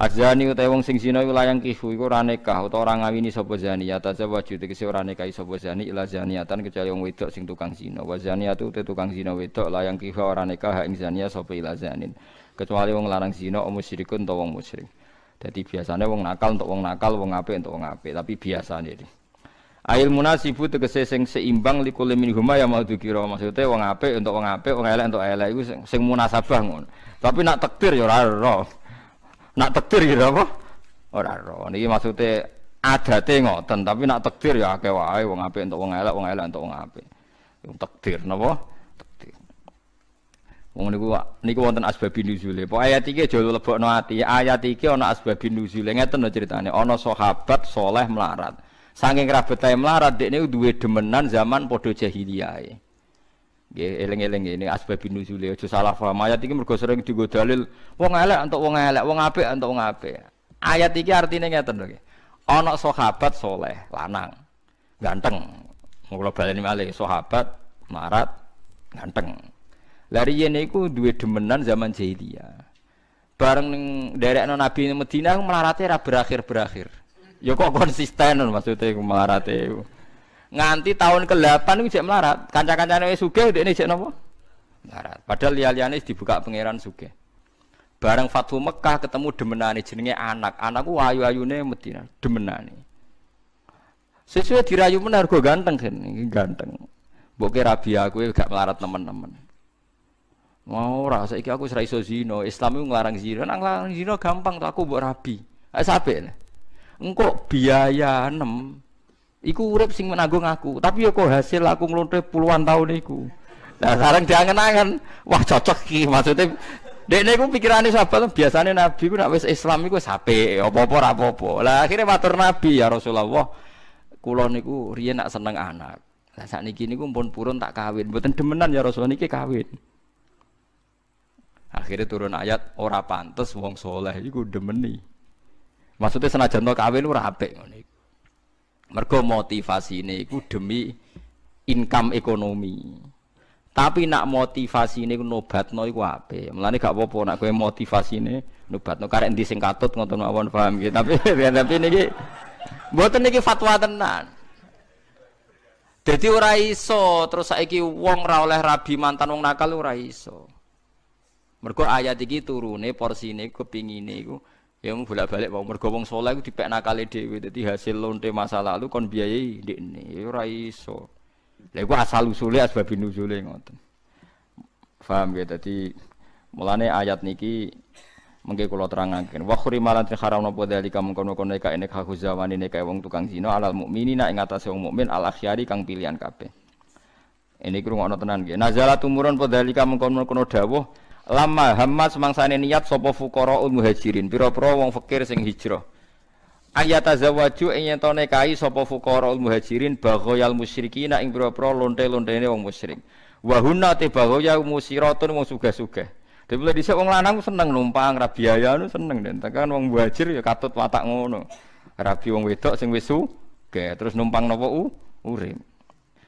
Azani utawa wong sing zina iku layang kihu iku ora nikah utawa ora ngawini sapa zani ya tazawwaju tegese ora nikah sapa zani ila zaniatan kecuali wong wedok sing tukang zina. Wa zaniatu te tukang zina wedok layang kihu ora nikah ing zania sapa ila zanin. Kecuali wong larang zina om musyrikun utawa wong musyrik. Dadi biasane wong nakal untuk wong nakal wong apik untuk wong apik tapi biasane iki. Ail munasibu tegese sing seimbang likul min huma ya mau dikira maksudnya wong apik untuk wong apik wong elek untuk elek iku sing munasabah ngono. Tapi nak takdir ya ora Nak takdir gitu apa? Ora ro. Niki maksude adate ngoten, tapi nak takdir ya akeh wae wong apik entuk wong elek, wong elek entuk wong apik. Wong takdir napa? Takdir. Wong niku niku wonten asbabin nuzule. Pok ayat iki aja lebokno ati. Ayat iki ana asbabin nuzule. Ngeten lho critane. Ana sahabat soleh melarat. Saking rabetae melarat dekne duwe demenan zaman padha jahiliyah. Nggih eling-eling ini asbabun nuzule aja salah paham. Ayat iki mergo sering dienggo dalil wong elek entuk wong elek, wong apik entuk wong apik. Ayat iki artine ngeten lho nggih. Ana sahabat soleh, lanang, ganteng. Mula baleni malih sahabat marat ganteng. Lari riyen iku duwe demenan zaman jahiliyah. Bareng ning derekno Nabi Madinah melarate ra berakhir-berakhir. Ya kok konsisten maksudnya melarate iku nganti tahun ke-8 itu melarat. Kanca-kancane wis sugih ini jek napa? Melarat. Padahal liya-liyane dibuka pangeran sugih. Bareng Fathu Mekah ketemu demenane jenenge anak. Anakku ayu-ayune Madinah, demenane. Sesuai dirayu menar gue ganteng kan, ganteng. Boke rabi aku gak melarat teman-teman. Mau rasa iki aku serai zino, Islam itu ngelarang zino, nang larang zino gampang tuh aku buat rabi. Ayo sampe Engkau biaya enam Iku urip sing menanggung aku, tapi ya kok hasil aku nglonte puluhan tahun iku. Nah, sekarang diangen-angen, wah cocok ki maksudnya Dek niku pikirane sahabat biasanya Nabi ku nek wis Islam iku sape, apa-apa apa-apa. Lah akhirnya matur Nabi ya Rasulullah, kula niku riyen nak seneng anak. Lah sakniki niku pun purun tak kawin, mboten demenan ya Rasulullah niki kawin. Akhirnya turun ayat ora pantes wong soleh iku demeni. Maksudnya senajan to kawin ora apik ngene Mergo ini iku demi income ekonomi. Tapi nak motivasi ini nobatno iku ape? Mulane gak apa-apa nak motivasi ini nobatno karek endi sing katut ngoten mawon paham gitu. Tapi tapi niki mboten niki fatwa tenan. Jadi ora iso terus saiki wong ora oleh rabi mantan wong nakal ora iso. Mergo ayat iki turune porsine kepingine iku Ya mau bolak-balik mau mergo wong saleh iku dipek nakale dhewe dadi hasil lonte masa lalu kon biayai ndekne ya ora iso. Lha iku asal usule asbab nuzule ngoten. Paham ya dadi mulane ayat niki mengke kula terangaken wa khurimalan haram napa dalika mengkono-kono nek ene kahu zamane nek wong tukang zina alal mukminina ing atase wong mukmin al akhyari kang pilihan kabeh. Ini krungono tenan nggih. Nazala tumurun padhalika mengkono-kono dawuh lama hamma semangsane niat sapa fuqaraul muhajirin? Pira-pira wong fakir sing hijrah. Ayat azawaju ing yen tone kai sapa fuqaraul muhajirin baghayal musyrikin ing pira-pira lonte-lontene wong musyrik. Wa hunna te baghaya musiratun wong sugih-sugih. Dadi mulai dhisik wong lanang seneng numpang ra biaya nu seneng den. Tekan wong muhajir ya katut watak ngono. Rabi wong wedok sing wis sugih terus numpang napa u urip.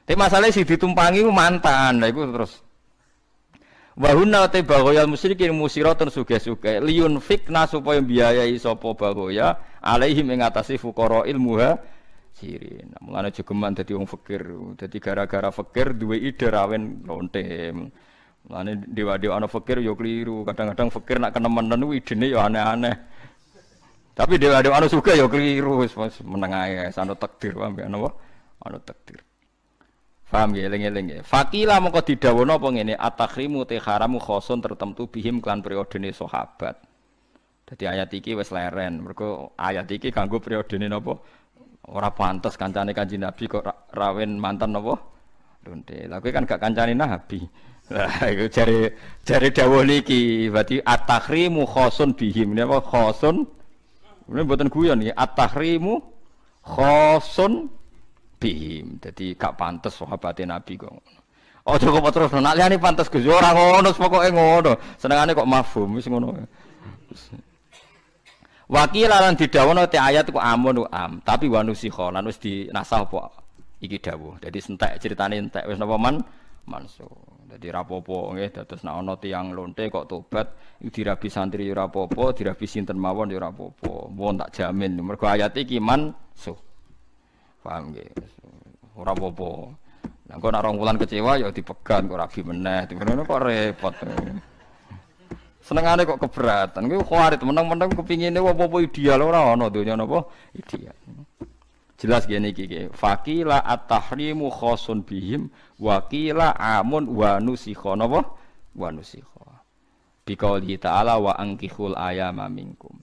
Tapi masalahnya si ditumpangi mantan, lah itu terus Wahuna te bagoyal musyrikin musiratun suge-suge liun fikna supaya biayai sapa bagoya alaihim ing atase fuqara ilmuha sirin. Mulane jogeman dadi wong fakir. Dadi gara-gara fakir duwe ide rawen lonte. Mulane dewa-dewa ana fakir yo keliru. Kadang-kadang fakir nak kenemenan ku idene yo aneh-aneh. Tapi dewa-dewa ana sugih yo keliru wis meneng ae sanut takdir ana apa? Ana takdir. Paham ya eling-eling. Fakila mongko didhawuhna apa ngene at-tahrimu te haramu khosun tertentu bihim klan periodene sahabat. Dadi ayat iki wis leren. Mergo ayat iki kanggo periodene napa? Ora pantes kancane Kanjeng Nabi kok rawen mantan napa? Lonte. Lah kan gak kancane Nabi. Lah iku jare jare dawuh niki berarti at-tahrimu khosun bihim. Napa khosun? Ini mboten guyon iki. At-tahrimu khosun bihim. Jadi gak pantas sahabat Nabi kok. Oh cukup terus nak liyane pantas Gus ora ngono pokoke ngono. Senengane kok mafhum wis ngono. Wakil lan didhawono te ayat kok amun am, tapi wanusikha lan wis dinasah apa iki dawuh. Dadi entek critane entek wis napa man mansuh. Jadi rapopo nggih dados nek ana tiyang lonte kok tobat dirabi santri ya rapopo, dirabi sinten mawon ya rapopo. Mohon tak jamin mergo ayat iki so. Paham nggih. Ora apa-apa. Lah kok wulan kecewa ya dipegan kok rabi meneh. Ngono kok repot. Senengane kok keberatan. Kuwi khawarit meneng-meneng kepingine apa-apa ideal ora ana donya napa ideal. Jelas gini iki Fakila at-tahrimu khosun bihim wakila amun wa nusikha napa? Wa nusikha. Ta'ala wa angkihul ayama minkum.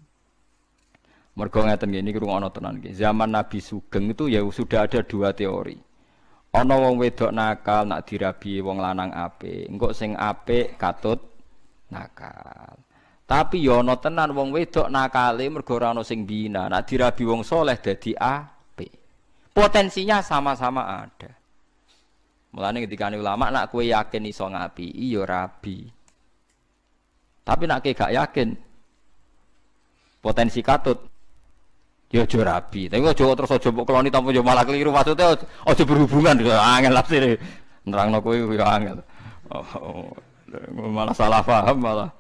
Mergo ngeten ngene iki ana tenan iki. Zaman Nabi Sugeng itu ya sudah ada dua teori. Ana wong wedok nakal nak dirabi wong lanang apik. Engko sing apik katut nakal. Tapi ya ana tenan wong wedok nakale mergo ora ana sing bina. Nak dirabi wong soleh dadi A Potensinya sama-sama ada. Mulane ketika ulama nak kue yakin iso ngapi, iyo rabi. Tapi nak kue gak yakin, potensi katut, ya aja rabi. Tapi aja terus aja mbok keloni tanpa yo malah keliru maksudnya aja berhubungan angel nafsire. Nerangno kowe yo angel. Oh, oh, malah salah paham malah